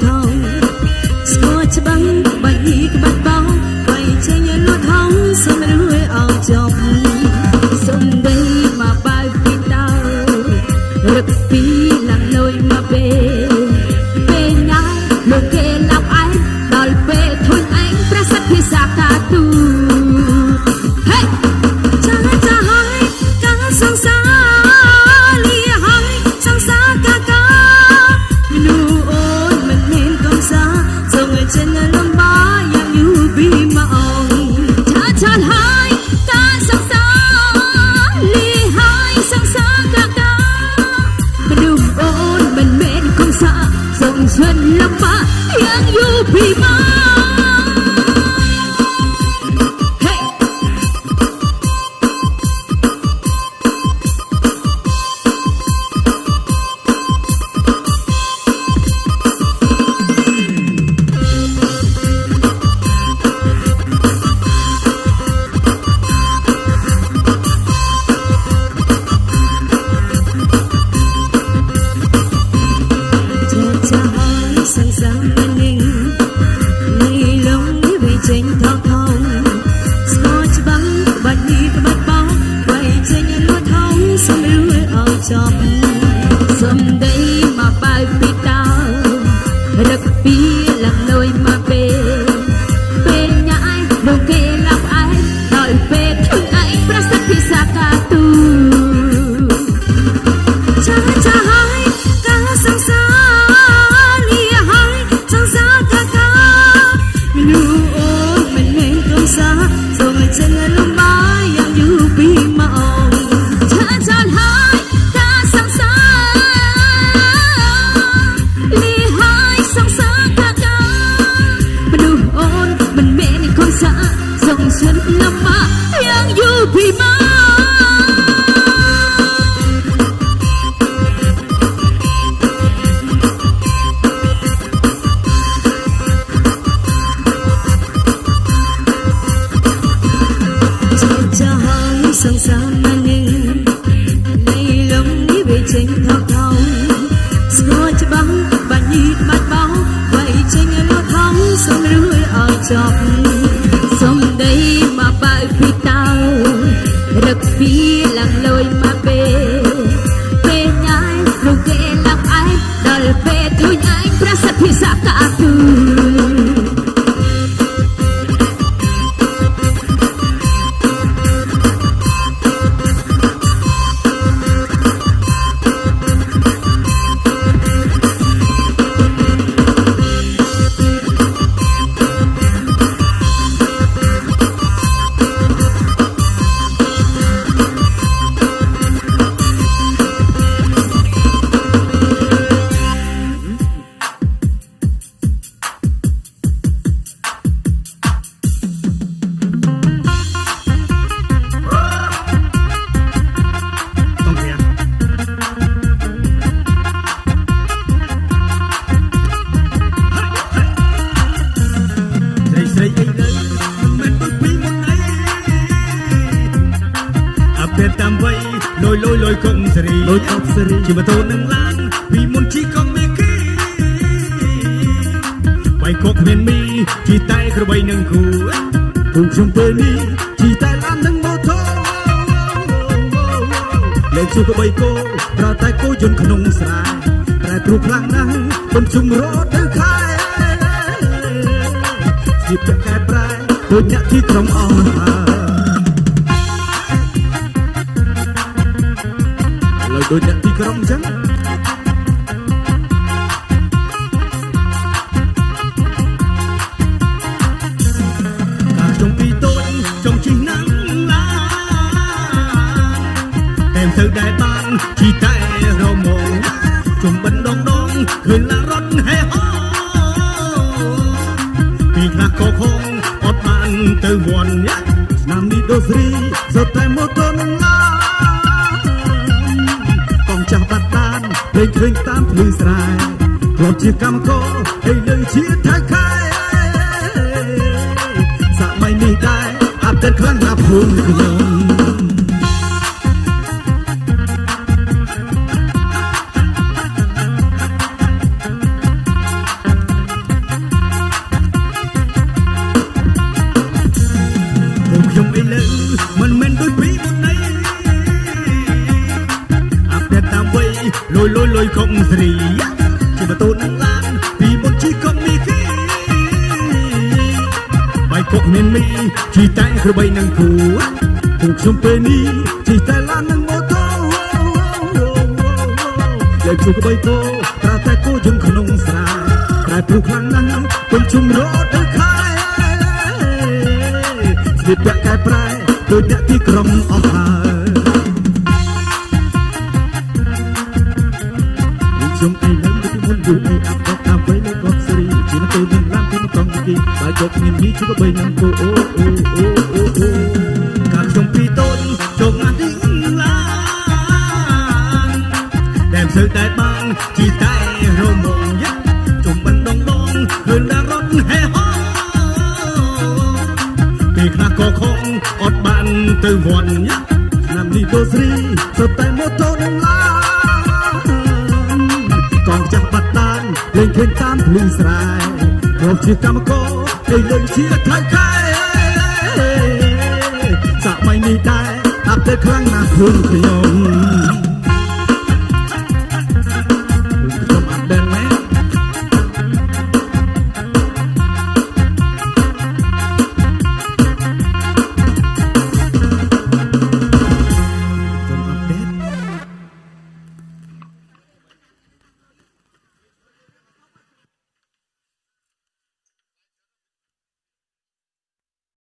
thâu stop. sang sang anh em nay lòng đi về tranh thao thao gió cho bắn và nhịp mặt bao vậy tranh em lo thắm sang rưỡi ở chọc Dunya ing praset bisa kabur À bên tam vây Lôi lôi lôi cộng sri Lôi cộng sri Chỉ mà tô nâng lan Vì muốn chỉ con mê kì បៃកុកមានមីជីតែក្របីនឹងគូគុំខ្ញុំពេលនេះជីតែឡាននឹងម៉ូតូលេងជួក្បីគោប្រតែគោយន្តក្នុងស្រែតែគ្រូខ្លាំងណាស់មិនជុំរត់ទៅខែស្គៀបកែប្រែដូចអ្នកទីក្រុងអស់ហើយ ដូចអ្នកទីក្រុងអញ្ចឹងកាលខ្ញុំពីតូចខ្ញុំជិះណាំឡាតែទៅដែរបានជីតែរមងជុំបិណ្ឌដងដងឃើញឡារត់ហេហោពីខ្លះក៏ខំអត់បានទៅវត្តឆ្នាំនេះដូស្រីសុទ្ធតែម៉ូតូនឹងឡា តានលេងឃើញតាមភ្លឺស្រែធ្លាប់ជាកម្មករហើយនឹងជាថៃខែសម័យនេះដែរអាប់ដេតខ្លាំងណាស់ភូមិខ្ញុំ ជាបតូននឹងឡានពីមុនជីកុំមីគីបាយគុកមានមីជីតែក្របីនឹងគូពួកខ្ញុំពេលនេះជីតែឡាននឹងម៉ូតូលេខជួក្បីគោត្រាតែគោយន្តក្នុងស្រែតែព្រោះខ្លាំងណាស់គុំជុំរត់ទៅខែស្លៀកពាក់កែប្រែដូចអ្នកទីក្រុងអស់ហើយខ្ញុំឯងនៅពី មុនយូរអីអាប់ដតាមវ័យនៅកោះសេរីជាទៅនឹងឡានទីមកងទីបាយយកមានមីជួក្បីនឹងគូអូអូអូអូអូកាលខ្ញុំពីតូចចូលងាត់ទីឡានតែមិនសូវតែបានជីតែរមងយ៉ាជុំបិណ្ឌដងដងឃើញតែរត់ហេហោពេលខ្លះក៏ខំអត់បានទៅវត្តយ៉ាឆ្នាំនេះដូស្រីសុទ្ធតែម៉ូតូ នលេងឃើញតាមភ្លឺស្រែរកជាកម្មករឯលេងជាថៃខែសម័យនេះដែរអាប់ដេតខ្លាំងណាស់ភូមិខ្ញុំ